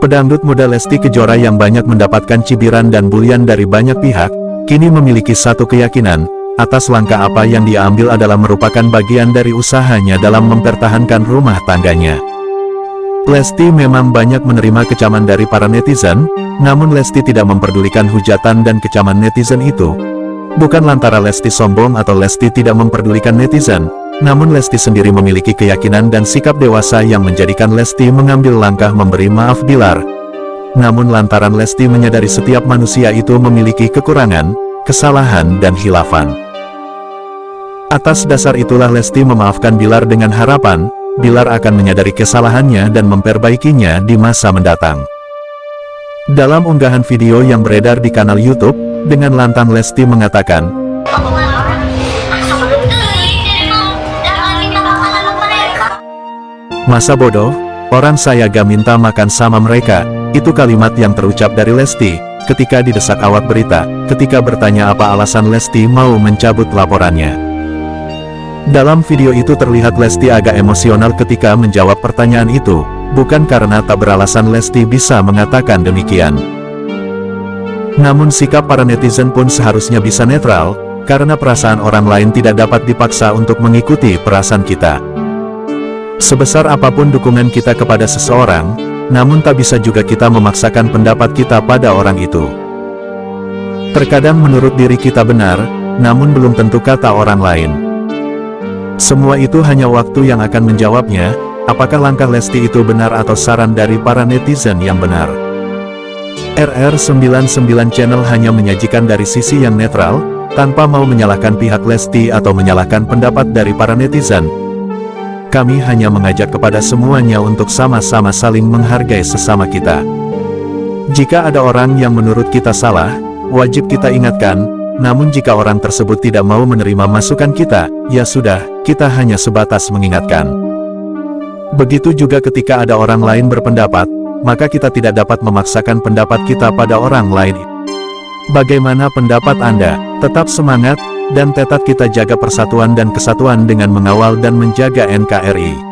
Pedangdut muda Lesti Kejora yang banyak mendapatkan cibiran dan bulian dari banyak pihak, kini memiliki satu keyakinan, atas langkah apa yang dia ambil adalah merupakan bagian dari usahanya dalam mempertahankan rumah tangganya. Lesti memang banyak menerima kecaman dari para netizen, namun Lesti tidak memperdulikan hujatan dan kecaman netizen itu. Bukan lantara Lesti sombong atau Lesti tidak memperdulikan netizen, namun Lesti sendiri memiliki keyakinan dan sikap dewasa yang menjadikan Lesti mengambil langkah memberi maaf Bilar. Namun lantaran Lesti menyadari setiap manusia itu memiliki kekurangan, kesalahan dan hilafan. Atas dasar itulah Lesti memaafkan Bilar dengan harapan, Bilar akan menyadari kesalahannya dan memperbaikinya di masa mendatang. Dalam unggahan video yang beredar di kanal YouTube, dengan lantang Lesti mengatakan, Masa bodoh, orang saya gak minta makan sama mereka, itu kalimat yang terucap dari Lesti, ketika didesak awak berita, ketika bertanya apa alasan Lesti mau mencabut laporannya. Dalam video itu terlihat Lesti agak emosional ketika menjawab pertanyaan itu, bukan karena tak beralasan Lesti bisa mengatakan demikian. Namun sikap para netizen pun seharusnya bisa netral, karena perasaan orang lain tidak dapat dipaksa untuk mengikuti perasaan kita. Sebesar apa pun dukungan kita kepada seseorang, namun tak bisa juga kita memaksakan pendapat kita pada orang itu. Terkadang menurut diri kita benar, namun belum tentu kata orang lain. Semua itu hanya waktu yang akan menjawabnya, apakah langkah Lesti itu benar atau saran dari para netizen yang benar. RR99 Channel hanya menyajikan dari sisi yang netral, tanpa mau menyalahkan pihak Lesti atau menyalahkan pendapat dari para netizen. Kami hanya mengajak kepada semuanya untuk sama-sama saling menghargai sesama kita. Jika ada orang yang menurut kita salah, wajib kita ingatkan, namun jika orang tersebut tidak mau menerima masukan kita, ya sudah, kita hanya sebatas mengingatkan. Begitu juga ketika ada orang lain berpendapat, maka kita tidak dapat memaksakan pendapat kita pada orang lain. Bagaimana pendapat Anda? Tetap semangat, dan tetap kita jaga persatuan dan kesatuan dengan mengawal dan menjaga NKRI.